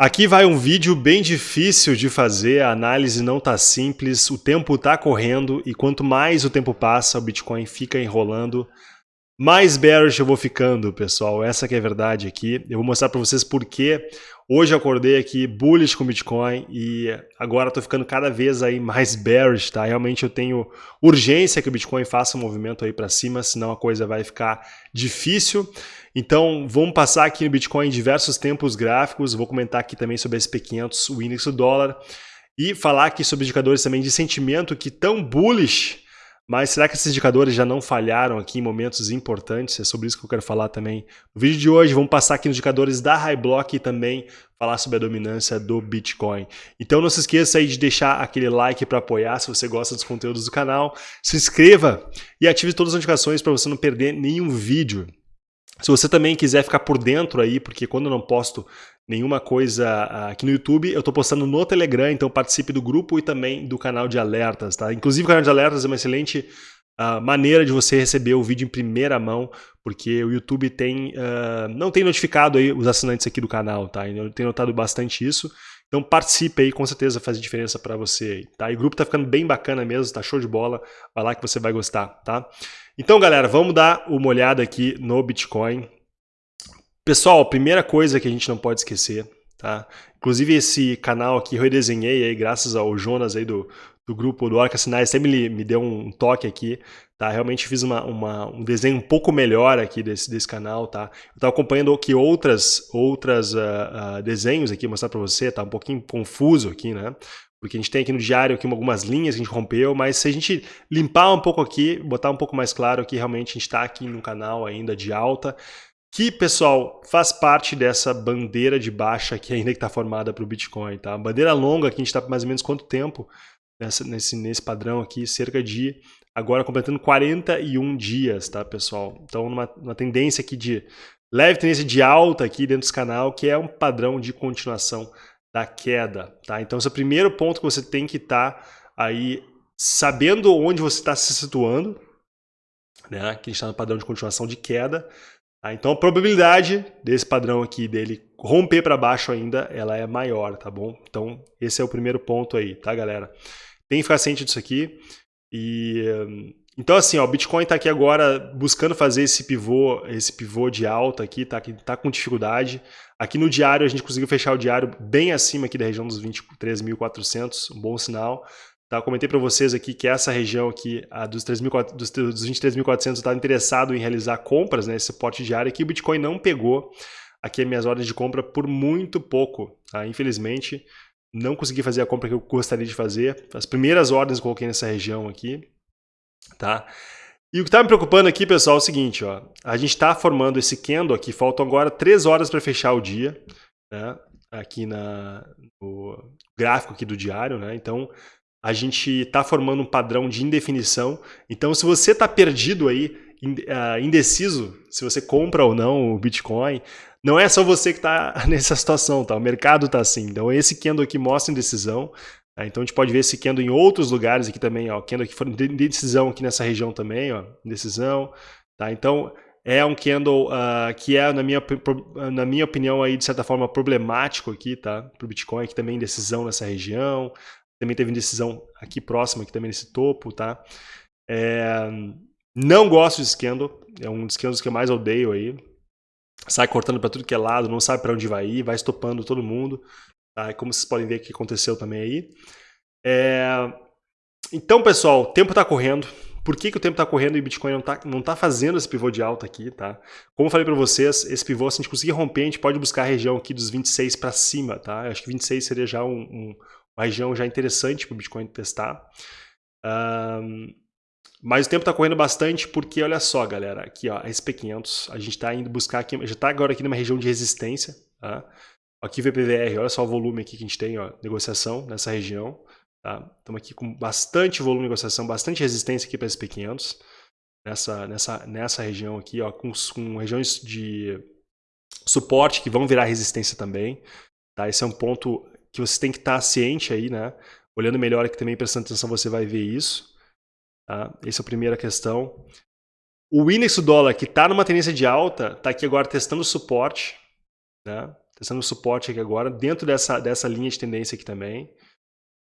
Aqui vai um vídeo bem difícil de fazer, a análise não tá simples, o tempo tá correndo e quanto mais o tempo passa, o Bitcoin fica enrolando, mais bearish eu vou ficando, pessoal. Essa que é a verdade aqui. Eu vou mostrar para vocês por que hoje eu acordei aqui bullish com Bitcoin e agora tô ficando cada vez aí mais bearish, tá? Realmente eu tenho urgência que o Bitcoin faça um movimento aí para cima, senão a coisa vai ficar difícil. Então, vamos passar aqui no Bitcoin em diversos tempos gráficos, vou comentar aqui também sobre SP500, o índice do dólar, e falar aqui sobre indicadores também de sentimento que tão bullish, mas será que esses indicadores já não falharam aqui em momentos importantes? É sobre isso que eu quero falar também. No vídeo de hoje, vamos passar aqui nos indicadores da High Block e também falar sobre a dominância do Bitcoin. Então não se esqueça aí de deixar aquele like para apoiar se você gosta dos conteúdos do canal, se inscreva e ative todas as notificações para você não perder nenhum vídeo. Se você também quiser ficar por dentro aí, porque quando eu não posto nenhuma coisa ah, aqui no YouTube, eu estou postando no Telegram, então participe do grupo e também do canal de alertas, tá? Inclusive o canal de alertas é uma excelente uh, maneira de você receber o vídeo em primeira mão, porque o YouTube tem, uh, não tem notificado aí os assinantes aqui do canal, tá? Eu tenho notado bastante isso. Então participe aí, com certeza faz diferença para você aí, tá? E o grupo tá ficando bem bacana mesmo, tá show de bola, vai lá que você vai gostar, tá? Então galera, vamos dar uma olhada aqui no Bitcoin. Pessoal, primeira coisa que a gente não pode esquecer, tá? Inclusive esse canal aqui eu redesenhei aí, graças ao Jonas aí do, do grupo do Orca Sinais, sempre me, me deu um toque aqui, tá? Realmente fiz uma, uma, um desenho um pouco melhor aqui desse, desse canal, tá? Eu estava acompanhando aqui outras, outras uh, uh, desenhos aqui, mostrar para você, tá um pouquinho confuso aqui, né? Porque a gente tem aqui no diário aqui algumas linhas que a gente rompeu, mas se a gente limpar um pouco aqui, botar um pouco mais claro que realmente a gente está aqui no canal ainda de alta, que, pessoal, faz parte dessa bandeira de baixa que ainda está formada para o Bitcoin, tá? bandeira longa que a gente está mais ou menos quanto tempo nessa, nesse, nesse padrão aqui, cerca de agora completando 41 dias, tá, pessoal? Então, numa, numa tendência aqui de leve tendência de alta aqui dentro desse canal, que é um padrão de continuação da queda, tá? Então, esse é o primeiro ponto que você tem que estar tá aí sabendo onde você está se situando, né? Que está no padrão de continuação de queda. Tá? Então, a probabilidade desse padrão aqui dele romper para baixo ainda, ela é maior, tá bom? Então, esse é o primeiro ponto aí, tá, galera? Tem que ficar ciente disso aqui. E então assim, ó, o Bitcoin está aqui agora buscando fazer esse pivô, esse pivô de alta aqui, tá, tá com dificuldade. Aqui no diário a gente conseguiu fechar o diário bem acima aqui da região dos 23.400, um bom sinal. Tá, comentei para vocês aqui que essa região aqui, a dos, dos 23.400, está interessado em realizar compras, né, esse suporte diário aqui, o Bitcoin não pegou aqui as minhas ordens de compra por muito pouco, tá? infelizmente não consegui fazer a compra que eu gostaria de fazer. As primeiras ordens eu coloquei nessa região aqui, tá? E o que está me preocupando aqui, pessoal, é o seguinte, ó. A gente está formando esse candle aqui, faltam agora 3 horas para fechar o dia, né? Aqui na, no gráfico aqui do diário, né? Então, a gente está formando um padrão de indefinição. Então, se você está perdido aí, ah, indeciso, se você compra ou não o Bitcoin, não é só você que está nessa situação, tá? O mercado está assim. Então esse candle aqui mostra indecisão. Tá? Então a gente pode ver esse candle em outros lugares aqui também, ó. Candle aqui foi indecisão aqui nessa região também, ó. Indecisão. Tá? Então é um candle uh, que é, na minha, na minha opinião, aí, de certa forma, problemático aqui, tá? Para o Bitcoin, que também indecisão nessa região. Também teve indecisão aqui próximo, aqui também nesse topo, tá? É, não gosto desse candle. É um dos candles que eu mais odeio aí sai cortando para tudo que é lado, não sabe para onde vai ir, vai estopando todo mundo. Tá? Como vocês podem ver que aconteceu também aí. É... Então, pessoal, o tempo está correndo. Por que, que o tempo está correndo e o Bitcoin não está não tá fazendo esse pivô de alta aqui, tá? Como eu falei para vocês, esse pivô, se a gente conseguir romper, a gente pode buscar a região aqui dos 26 para cima, tá? Eu acho que 26 seria já um, um, uma região já interessante para o Bitcoin testar. Um, mas o tempo está correndo bastante porque, olha só, galera, aqui ó, a SP500, a gente está indo buscar aqui, já está agora aqui numa região de resistência, tá? Aqui VPVR, olha só o volume aqui que a gente tem, ó, negociação nessa região, tá? Estamos aqui com bastante volume de negociação, bastante resistência aqui para a SP500, nessa, nessa, nessa região aqui, ó, com, com regiões de suporte que vão virar resistência também, tá? Esse é um ponto que você tem que estar tá ciente aí, né? Olhando melhor aqui também, prestando atenção, você vai ver isso. Tá? Essa é a primeira questão. O índice do dólar, que está numa tendência de alta, está aqui agora testando suporte. Né? Testando suporte aqui agora, dentro dessa, dessa linha de tendência aqui também,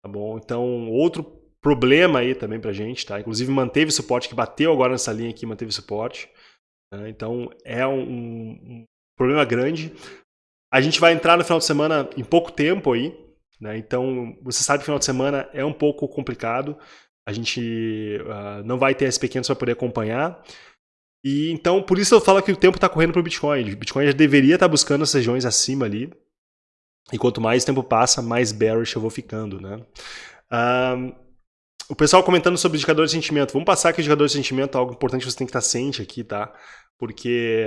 tá bom? Então, outro problema aí também pra gente, tá? Inclusive manteve suporte, que bateu agora nessa linha aqui, manteve suporte. Né? Então, é um, um problema grande. A gente vai entrar no final de semana em pouco tempo aí, né? Então, você sabe que final de semana é um pouco complicado. A gente uh, não vai ter SP500 para poder acompanhar. E então, por isso eu falo que o tempo está correndo para o Bitcoin. O Bitcoin já deveria estar tá buscando as regiões acima ali. E quanto mais tempo passa, mais bearish eu vou ficando, né? Uh, o pessoal comentando sobre indicadores de sentimento. Vamos passar aqui o indicador de sentimento, algo importante que você tem que estar ciente aqui, tá? Porque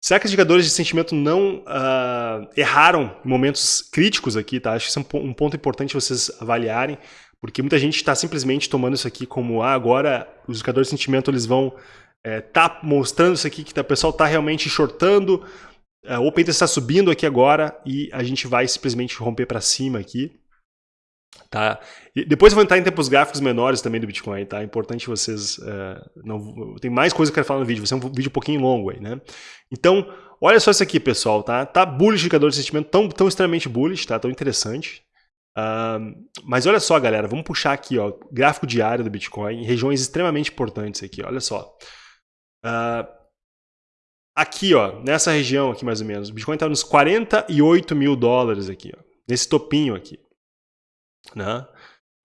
será que os indicadores de sentimento não uh, erraram em momentos críticos aqui, tá? Acho que isso é um, ponto importante vocês avaliarem, porque muita gente está simplesmente tomando isso aqui como, ah, agora os indicadores de sentimento eles vão é, tá mostrando isso aqui, que tá, o pessoal está realmente shortando, uh, o Open está subindo aqui agora e a gente vai simplesmente romper para cima aqui. Tá? E depois eu vou entrar em tempos gráficos menores também do Bitcoin, tá? É importante vocês... Uh, não, tem mais coisa que eu quero falar no vídeo, vai ser um vídeo um pouquinho longo aí, né? Então, olha só isso aqui, pessoal, tá? Tá bullish o indicador de sentimento, tão, tão extremamente bullish, tá? Tão interessante. Uh, mas olha só, galera, vamos puxar aqui, ó, gráfico diário do Bitcoin, regiões extremamente importantes aqui, olha só. Uh, aqui, ó, nessa região aqui mais ou menos, o Bitcoin tá nos 48 mil dólares aqui, ó, nesse topinho aqui né?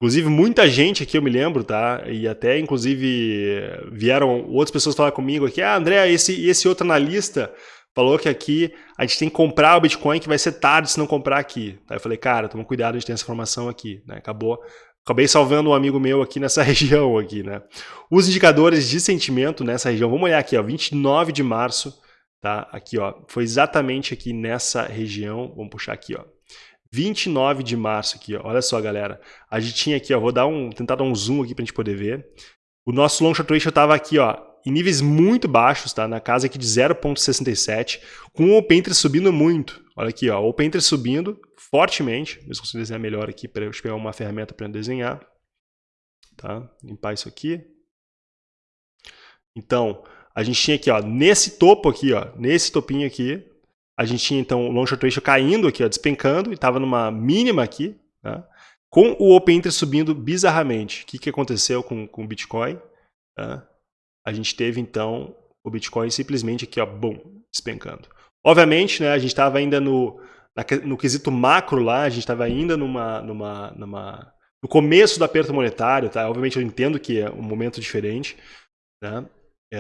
Inclusive, muita gente aqui, eu me lembro, tá? E até, inclusive, vieram outras pessoas falar comigo aqui, ah, André, esse, esse outro analista falou que aqui a gente tem que comprar o Bitcoin, que vai ser tarde se não comprar aqui. Aí eu falei, cara, toma cuidado de ter essa informação aqui, né? Acabou, acabei salvando um amigo meu aqui nessa região aqui, né? Os indicadores de sentimento nessa região, vamos olhar aqui, ó, 29 de março, tá? Aqui, ó, foi exatamente aqui nessa região, vamos puxar aqui, ó. 29 de março aqui, ó. olha só, galera. A gente tinha aqui, ó, vou dar um, tentar dar um zoom aqui para a gente poder ver. O nosso long short ratio estava aqui, ó, em níveis muito baixos, tá? Na casa aqui de 0.67, com o open subindo muito. Olha aqui, ó, o open interest subindo fortemente. Eu consigo desenhar melhor aqui para eu pegar uma ferramenta para desenhar. Tá? Limpar isso aqui. Então, a gente tinha aqui, ó, nesse topo aqui, ó, nesse topinho aqui, a gente tinha então o long ratio caindo aqui, ó, despencando, e estava numa mínima aqui, né? com o open interest subindo bizarramente. O que, que aconteceu com, com o Bitcoin? Né? A gente teve então o Bitcoin simplesmente aqui, ó, bum, despencando. Obviamente, né, a gente estava ainda no, na, no quesito macro lá, a gente estava ainda numa, numa, numa, no começo do aperto monetário, tá? Obviamente eu entendo que é um momento diferente, né? É,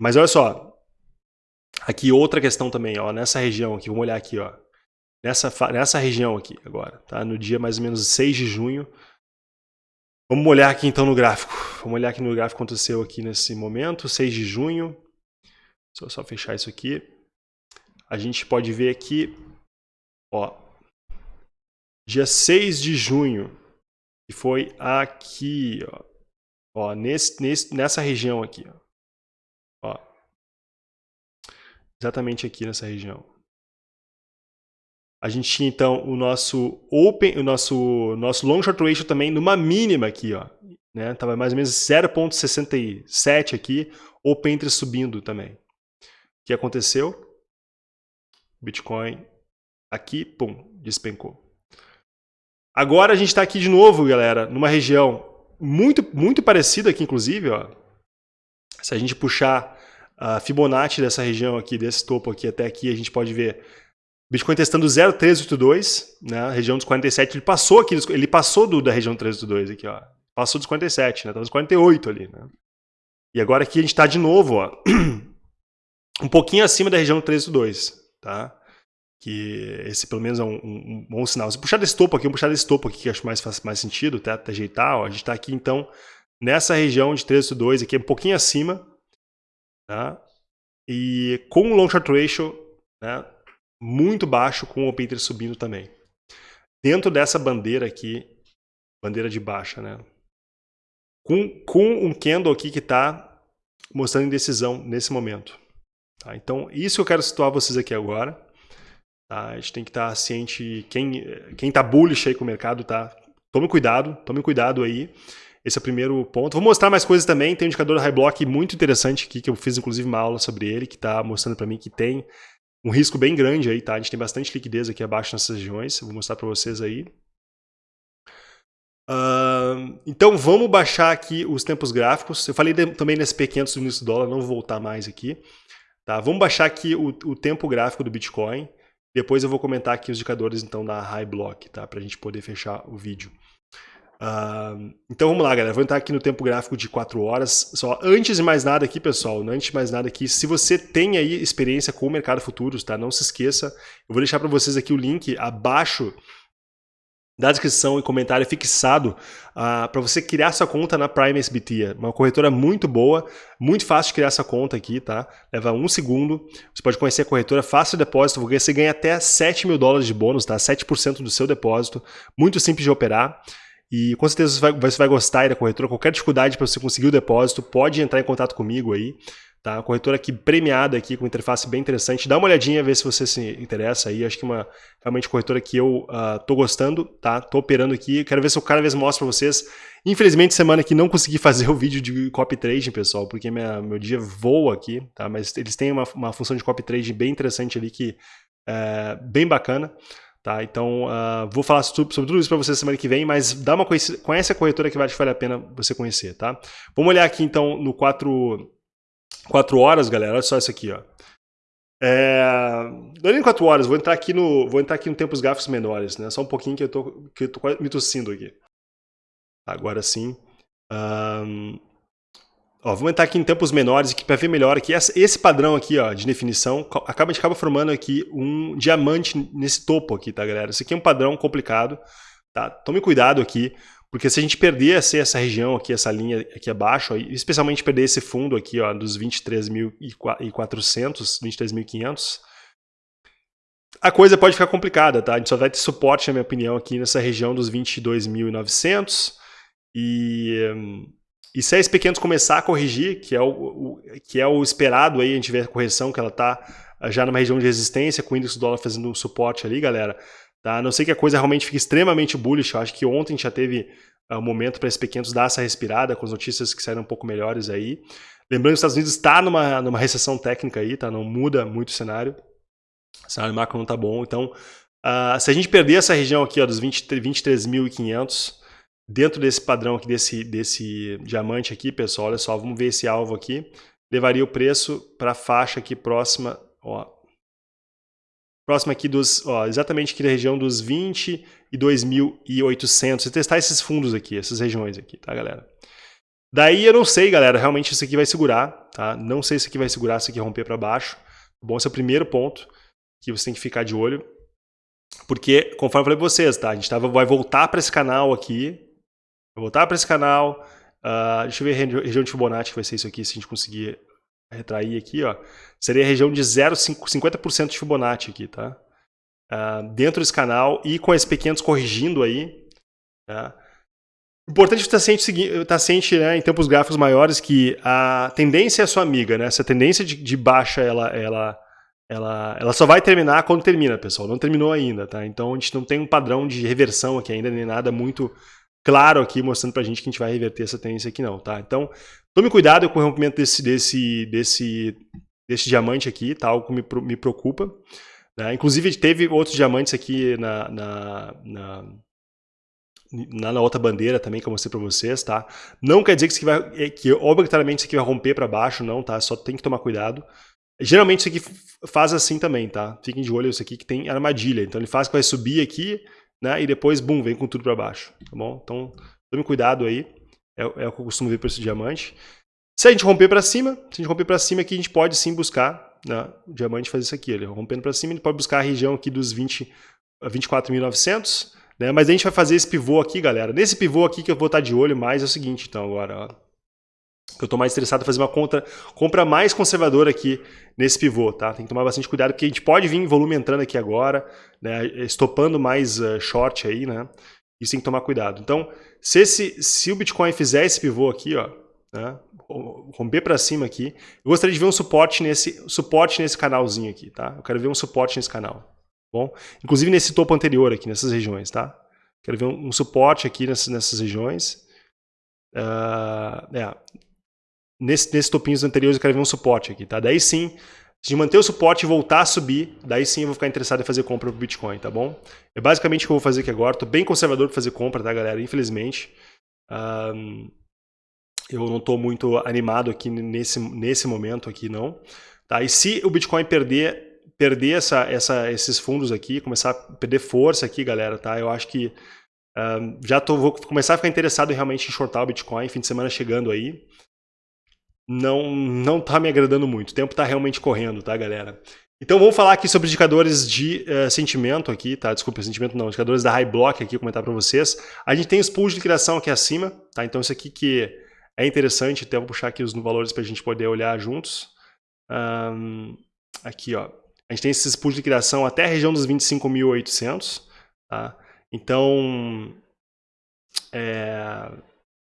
mas olha só, Aqui outra questão também, ó, nessa região aqui, vamos olhar aqui, ó. Nessa, nessa região aqui agora, tá? No dia mais ou menos 6 de junho. Vamos olhar aqui então no gráfico. Vamos olhar aqui no gráfico que aconteceu aqui nesse momento, 6 de junho. Deixa eu só fechar isso aqui. A gente pode ver aqui, ó, dia 6 de junho, que foi aqui, ó, ó nesse, nesse, nessa região aqui, ó. exatamente aqui nessa região. A gente tinha então o nosso open, o nosso nosso long short ratio também numa mínima aqui, ó, né? Tava mais ou menos 0.67 aqui, open entre subindo também. O que aconteceu? Bitcoin aqui, pum, despencou. Agora a gente está aqui de novo, galera, numa região muito muito parecida aqui, inclusive, ó. Se a gente puxar a Fibonacci dessa região aqui, desse topo aqui até aqui, a gente pode ver Bitcoin testando 0,382, né, região dos 47, ele passou aqui, ele passou do, da região 382 aqui, ó. Passou dos 47, né, tá nos 48 ali, né. E agora aqui a gente está de novo, ó, um pouquinho acima da região 382, tá? Que esse pelo menos é um, um, um, bom sinal. Se puxar desse topo aqui, vamos puxar desse topo aqui que acho mais faz mais sentido, tá? Até ajeitar, ó, a gente está aqui então nessa região de 382 aqui, um pouquinho acima, Tá? E com o long short ratio né, muito baixo, com o open interest subindo também. Dentro dessa bandeira aqui, bandeira de baixa, né? Com, com um candle aqui que está mostrando indecisão nesse momento. Tá? Então, isso que eu quero situar vocês aqui agora. Tá? A gente tem que estar tá ciente, quem está bullish aí com o mercado, tá? Tome cuidado, tome cuidado aí. Esse é o primeiro ponto. Vou mostrar mais coisas também. Tem um indicador high block muito interessante aqui, que eu fiz inclusive uma aula sobre ele, que está mostrando para mim que tem um risco bem grande aí, tá? A gente tem bastante liquidez aqui abaixo nessas regiões, vou mostrar para vocês aí. Uh, então vamos baixar aqui os tempos gráficos. Eu falei de, também nesse P500 do do dólar, não vou voltar mais aqui. Tá? Vamos baixar aqui o, o, tempo gráfico do Bitcoin. Depois eu vou comentar aqui os indicadores então da High Block, tá? para a gente poder fechar o vídeo. Uh, então vamos lá, galera. Vou entrar aqui no tempo gráfico de 4 horas. Só antes de mais nada aqui, pessoal, antes de mais nada aqui, se você tem aí experiência com o mercado futuros, tá? Não se esqueça. Eu vou deixar para vocês aqui o link abaixo da descrição e comentário fixado uh, para você criar sua conta na Prime SBT. Uma corretora muito boa, muito fácil de criar essa conta aqui, tá? Leva um segundo. Você pode conhecer a corretora, faça o depósito, você ganha até 7 mil dólares de bônus, tá? 7% do seu depósito. Muito simples de operar. E com certeza você vai, você vai gostar da corretora. Qualquer dificuldade para você conseguir o depósito, pode entrar em contato comigo aí. Tá? Corretora aqui premiada aqui com interface bem interessante. Dá uma olhadinha, ver se você se interessa aí. Acho que uma realmente corretora que eu uh, tô gostando, tá? Tô operando aqui. Quero ver se eu cada vez mostro para vocês. Infelizmente, semana aqui não consegui fazer o vídeo de copy trading, pessoal, porque minha, meu dia voa aqui, tá? Mas eles têm uma, uma função de copy trading bem interessante ali que é bem bacana. Tá? Então, uh, vou falar sobre tudo isso para vocês semana que vem, mas dá uma conhece a corretora que vale, vale a pena você conhecer. Tá? Vamos olhar aqui então no 4, 4 horas, galera. Olha só isso aqui. Ó. É, não é nem 4 horas, vou entrar aqui no, vou entrar aqui no tempos gráficos menores. Né? Só um pouquinho que eu tô, que eu tô me tossindo aqui. Agora sim. Um, Ó, vamos entrar aqui em tempos menores aqui para ver melhor aqui. Esse padrão aqui ó, de definição acaba, acaba formando aqui um diamante nesse topo aqui, tá, galera? Isso aqui é um padrão complicado, tá? Tome cuidado aqui, porque se a gente perder essa, região aqui, essa linha aqui abaixo, especialmente perder esse fundo aqui ó, dos 23.400, 23.500, a coisa pode ficar complicada, tá? A gente só vai ter suporte, na minha opinião, aqui nessa região dos 22.900 e... E se a SP500 começar a corrigir, que é o, o, que é o esperado aí, a gente vê a correção que ela está ah, já numa região de resistência, com o índice do dólar fazendo um suporte ali, galera. Tá? A não sei que a coisa realmente fique extremamente bullish, eu acho que ontem já teve uh, momento para a SP500 dar essa respirada, com as notícias que saíram um pouco melhores aí. Lembrando que os Estados Unidos está numa, numa recessão técnica aí, tá? não muda muito o cenário. O cenário macro não está bom, então uh, se a gente perder essa região aqui ó, dos 23.500, Dentro desse padrão aqui, desse, desse diamante aqui, pessoal, olha só, vamos ver esse alvo aqui. Levaria o preço para a faixa aqui próxima, ó. Próxima aqui dos, ó, exatamente aqui da região dos 22.800. E testar esses fundos aqui, essas regiões aqui, tá, galera? Daí eu não sei, galera, realmente isso aqui vai segurar, tá? Não sei se aqui vai segurar, se aqui romper para baixo. Bom, esse é o primeiro ponto que você tem que ficar de olho. Porque, conforme eu falei para vocês, tá? A gente tava, vai voltar para esse canal aqui, Vou voltar para esse canal. Uh, deixa eu ver a região de Fibonacci, que vai ser isso aqui, se a gente conseguir retrair aqui, ó. Seria a região de 0,50% de Fibonacci aqui, tá? Uh, dentro desse canal e com esses pequenos corrigindo aí. Tá? Importante estar ciente, estar ciente né, em tempos gráficos maiores que a tendência é sua amiga, né? Essa tendência de, de baixa, ela, ela, ela, ela só vai terminar quando termina, pessoal. Não terminou ainda, tá? Então a gente não tem um padrão de reversão aqui ainda, nem nada muito claro aqui, mostrando pra gente que a gente vai reverter essa tendência aqui não, tá? Então, tome cuidado com o rompimento desse, desse, desse, desse diamante aqui, tá? Algo que me, me preocupa. Né? Inclusive, teve outros diamantes aqui na, na, na na, na, outra bandeira também que eu mostrei para vocês, tá? Não quer dizer que isso aqui vai, é, que obrigatoriamente isso aqui vai romper para baixo, não, tá? Só tem que tomar cuidado. Geralmente isso aqui faz assim também, tá? Fiquem de olho isso aqui que tem armadilha. Então ele faz que vai subir aqui, né? E depois, bum, vem com tudo para baixo, tá bom? Então, tome cuidado aí. É, é o que eu costumo ver para esse diamante. Se a gente romper para cima, se a gente romper para cima aqui, a gente pode sim buscar, né? o diamante fazer isso aqui, ele rompendo para cima, ele pode buscar a região aqui dos 20, 24.900, né? Mas a gente vai fazer esse pivô aqui, galera. Nesse pivô aqui que eu vou estar de olho mais é o seguinte, então, agora, ó eu estou mais interessado em fazer uma conta, compra mais conservadora aqui nesse pivô, tá? Tem que tomar bastante cuidado, porque a gente pode vir volume entrando aqui agora, né? estopando mais uh, short aí, né? Isso tem que tomar cuidado. Então, se, esse, se o Bitcoin fizer esse pivô aqui, ó, né? romper para cima aqui, eu gostaria de ver um suporte nesse, suporte nesse canalzinho aqui, tá? Eu quero ver um suporte nesse canal, tá bom? Inclusive nesse topo anterior aqui, nessas regiões, tá? Quero ver um, um suporte aqui nessas, nessas regiões. Uh, é, nesse, nesses topinhos anteriores eu quero ver um suporte aqui, tá? Daí sim, Se manter o suporte e voltar a subir, daí sim eu vou ficar interessado em fazer compra pro Bitcoin, tá bom? É basicamente o que eu vou fazer aqui agora. Tô bem conservador para fazer compra, tá, galera? Infelizmente. Um, eu não estou muito animado aqui nesse, nesse momento aqui, não. Tá? E se o Bitcoin perder, perder essa, essa, esses fundos aqui, começar a perder força aqui, galera, tá? Eu acho que um, já tô, vou começar a ficar interessado em realmente em shortar o Bitcoin, fim de semana chegando aí. Não, não tá me agradando muito. O tempo tá realmente correndo, tá, galera? Então vamos falar aqui sobre indicadores de uh, sentimento aqui, tá? Desculpa, sentimento não, indicadores da High Block aqui, comentar para vocês. A gente tem os pools de liquidação aqui acima, tá? Então isso aqui que é interessante, até vou puxar aqui os valores para a gente poder olhar juntos. Um, aqui, ó. A gente tem esses pools de liquidação até a região dos 25.800. Tá? Então, é,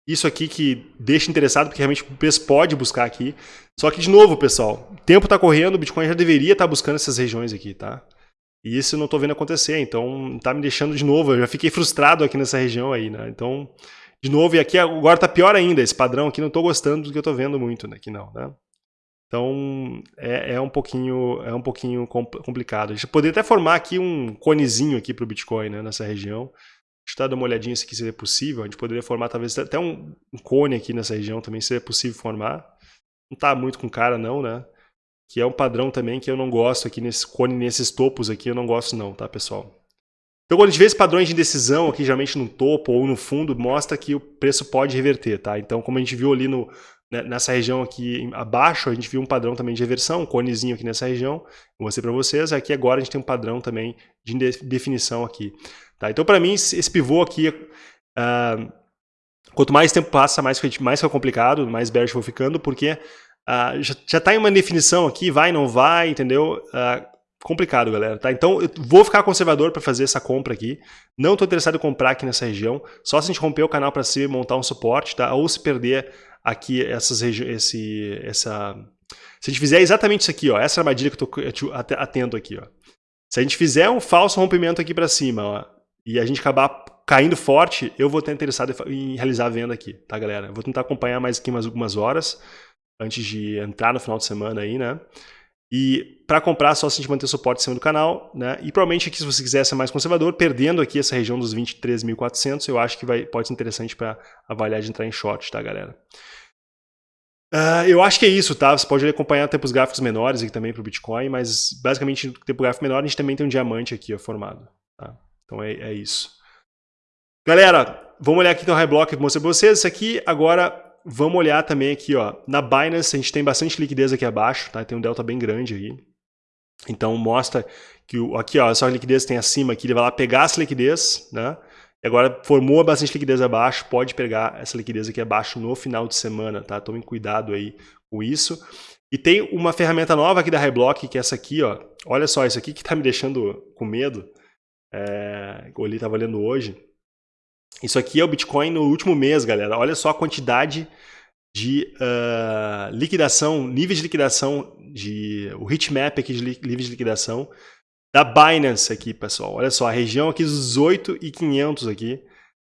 isso aqui que deixa interessado, porque realmente o preço pode buscar aqui. Só que, de novo, pessoal, o tempo está correndo, o Bitcoin já deveria estar tá buscando essas regiões aqui, tá? E isso eu não estou vendo acontecer, então tá me deixando de novo, eu já fiquei frustrado aqui nessa região aí, né? Então, de novo, e aqui agora está pior ainda, esse padrão aqui não estou gostando do que eu estou vendo muito né, aqui não, né? Então é, é, um pouquinho é um pouquinho complicado. A gente poderia até formar aqui um conezinho aqui para o Bitcoin, né, nessa região. Eu dar uma olhadinha se seria possível. A gente poderia formar talvez até um, um cone aqui nessa região também seria possível formar. Não está muito com cara não, né? Que é um padrão também que eu não gosto aqui nesse cone, nesses topos aqui, eu não gosto não, tá, pessoal? Então, quando a gente vê esses padrões de indecisão aqui, geralmente no topo ou no fundo, mostra que o preço pode reverter, tá? Então, como a gente viu ali no, né, nessa região aqui abaixo, a gente viu um padrão também de reversão, um conezinho aqui nessa região, vou mostrar para vocês. Aqui agora a gente tem um padrão também de definição aqui. Tá? Então, para mim, esse pivô aqui, uh, quanto mais tempo passa, mais, mais fica complicado, mais bearish vou ficando, porque uh, já está em uma definição aqui, vai, não vai, entendeu? Uh, complicado, galera, tá? Então, eu vou ficar conservador para fazer essa compra aqui. Não estou interessado em comprar aqui nessa região. Só se a gente romper o canal para cima e montar um suporte, tá? Ou se perder aqui essas esse essa se a gente fizer exatamente isso aqui, ó, essa armadilha que eu estou atento aqui, ó. Se a gente fizer um falso rompimento aqui para cima, ó, e a gente acabar caindo forte, eu vou estar interessado em realizar a venda aqui, tá, galera? Vou tentar acompanhar mais aqui mais algumas horas antes de entrar no final de semana aí, né? E para comprar, só se a gente manter o suporte em cima do canal, né? E provavelmente aqui, se você quiser ser mais conservador, perdendo aqui essa região dos 23.400, eu acho que vai, pode ser interessante para avaliar de entrar em short, tá, galera? Uh, eu acho que é isso, tá? Você pode acompanhar tempos gráficos menores aqui também para o Bitcoin, mas basicamente no tempo gráfico menor a gente também tem um diamante aqui ó, formado, tá? Então é, é isso. Galera, vamos olhar aqui no High Block que eu mostrei para vocês. Isso aqui agora vamos olhar também aqui, ó, na Binance a gente tem bastante liquidez aqui abaixo, tá? Tem um delta bem grande aqui. Então mostra que o, aqui, ó, essa liquidez tem acima aqui, ele vai lá pegar essa liquidez, né? E agora formou bastante liquidez abaixo, pode pegar essa liquidez aqui abaixo no final de semana, tá? Tomem cuidado aí com isso. E tem uma ferramenta nova aqui da Highblock, que é essa aqui, ó. Olha só, isso aqui que tá me deixando com medo. É, o Oli tava lendo hoje. Isso aqui é o Bitcoin no último mês, galera. Olha só a quantidade de uh, liquidação, níveis de liquidação, de, o heatmap aqui de níveis de liquidação da Binance aqui, pessoal. Olha só, a região aqui dos 8,500 aqui,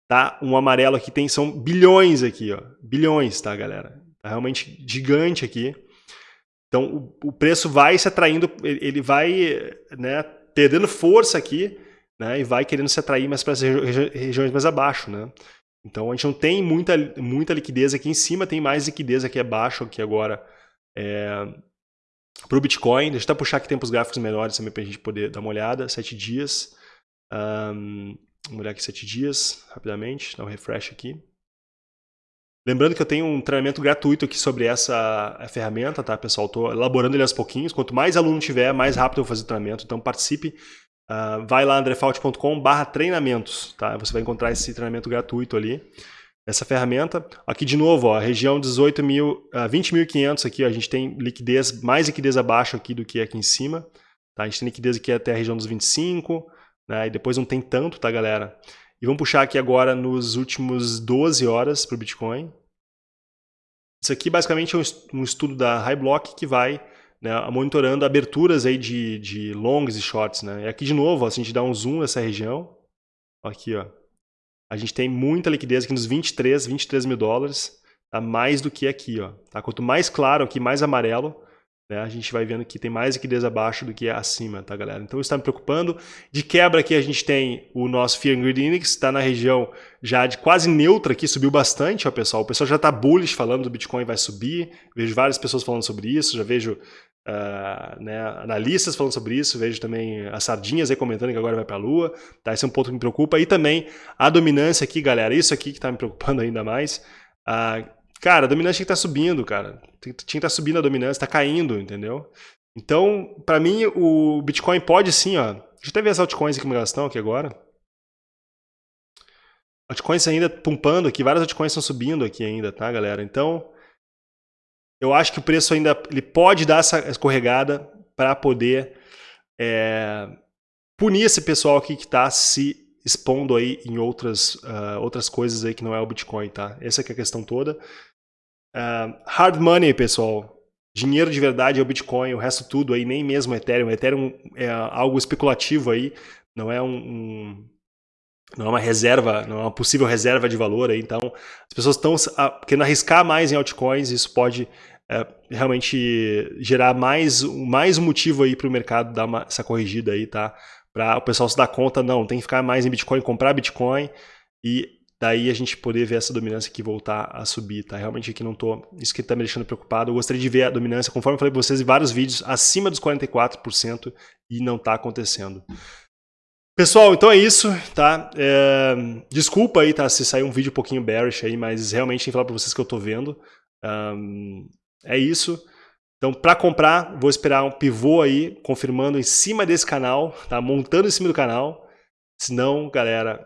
tá? Um amarelo aqui tem, são bilhões aqui, ó. Bilhões, tá, galera? Tá realmente gigante aqui. Então, o, o preço vai se atraindo, ele vai, né, perdendo força aqui, né, e vai querendo se atrair mais para as regi regiões mais abaixo. Né? Então a gente não tem muita, muita liquidez aqui em cima, tem mais liquidez aqui abaixo, aqui agora, é, para o Bitcoin. Deixa eu até puxar aqui tempos gráficos menores também para a gente poder dar uma olhada. Sete dias. Um, vamos olhar aqui sete dias, rapidamente, dar um refresh aqui. Lembrando que eu tenho um treinamento gratuito aqui sobre essa ferramenta, tá, pessoal? Estou elaborando ele aos pouquinhos. Quanto mais aluno tiver, mais rápido eu vou fazer o treinamento. Então participe. Uh, vai lá andrefault.com barra treinamentos, tá? Você vai encontrar esse treinamento gratuito ali, essa ferramenta. Aqui de novo, a região 18 mil, uh, 20.500 aqui, ó, a gente tem liquidez, mais liquidez abaixo aqui do que aqui em cima. Tá? A gente tem liquidez aqui até a região dos 25, né? e depois não tem tanto, tá galera? E vamos puxar aqui agora nos últimos 12 horas para o Bitcoin. Isso aqui basicamente é um estudo da High Block que vai né, monitorando aberturas aí de, de longs e shorts. Né? E aqui de novo, ó, se a gente dá um zoom nessa região, aqui ó, a gente tem muita liquidez aqui nos 23, 23 mil dólares, tá? mais do que aqui. Ó, tá? Quanto mais claro aqui, mais amarelo, né, a gente vai vendo que tem mais liquidez abaixo do que acima, tá, galera? Então isso está me preocupando. De quebra aqui a gente tem o nosso Fear and Greed Index, está na região já de quase neutra aqui, subiu bastante, ó, pessoal. O pessoal já está bullish falando do Bitcoin vai subir. Vejo várias pessoas falando sobre isso, já vejo uh, né, analistas falando sobre isso, vejo também as sardinhas aí comentando que agora vai para a lua. Tá? Esse é um ponto que me preocupa. E também a dominância aqui, galera, isso aqui que está me preocupando ainda mais. Uh, Cara, a dominância tinha que estar tá subindo, cara. Tinha que estar tá subindo a dominância, está caindo, entendeu? Então, para mim, o Bitcoin pode sim, ó. Deixa eu até ver as altcoins aqui como elas estão aqui agora. Altcoins ainda pumpando aqui, várias altcoins estão subindo aqui ainda, tá, galera? Então, eu acho que o preço ainda ele pode dar essa escorregada para poder é, punir esse pessoal aqui que está se expondo aí em outras, uh, outras coisas aí que não é o Bitcoin, tá? Essa é a questão toda. Uh, hard money, pessoal. Dinheiro de verdade é o Bitcoin, o resto tudo aí, nem mesmo o Ethereum. O Ethereum é algo especulativo aí, não é um, um não é uma reserva, não é uma possível reserva de valor aí. Então, as pessoas estão querendo arriscar mais em altcoins, isso pode é, realmente gerar mais, mais motivo aí para o mercado dar uma, essa corrigida aí, tá? Para o pessoal se dar conta, não, tem que ficar mais em Bitcoin, comprar Bitcoin e daí a gente poder ver essa dominância aqui voltar a subir, tá? Realmente aqui não tô, isso que tá me deixando preocupado. Eu gostaria de ver a dominância, conforme eu falei para vocês em vários vídeos, acima dos 44% e não tá acontecendo. Pessoal, então é isso, tá? É, desculpa aí, tá? Se sair um vídeo um pouquinho bearish aí, mas realmente tem que falar para vocês que eu tô vendo. Um, é isso. Então, para comprar, vou esperar um pivô aí, confirmando em cima desse canal, tá? Montando em cima do canal. Senão, galera,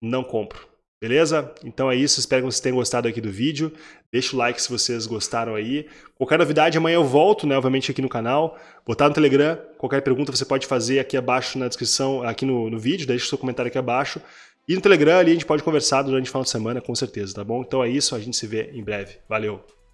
não compro. Beleza? Então é isso, espero que vocês tenham gostado aqui do vídeo. Deixa o like se vocês gostaram aí. Qualquer novidade, amanhã eu volto, né, obviamente, aqui no canal. Vou estar no Telegram. Qualquer pergunta você pode fazer aqui abaixo na descrição, aqui no, no vídeo. Deixa o seu comentário aqui abaixo. E no Telegram ali a gente pode conversar durante o final de semana, com certeza, tá bom? Então é isso, a gente se vê em breve. Valeu!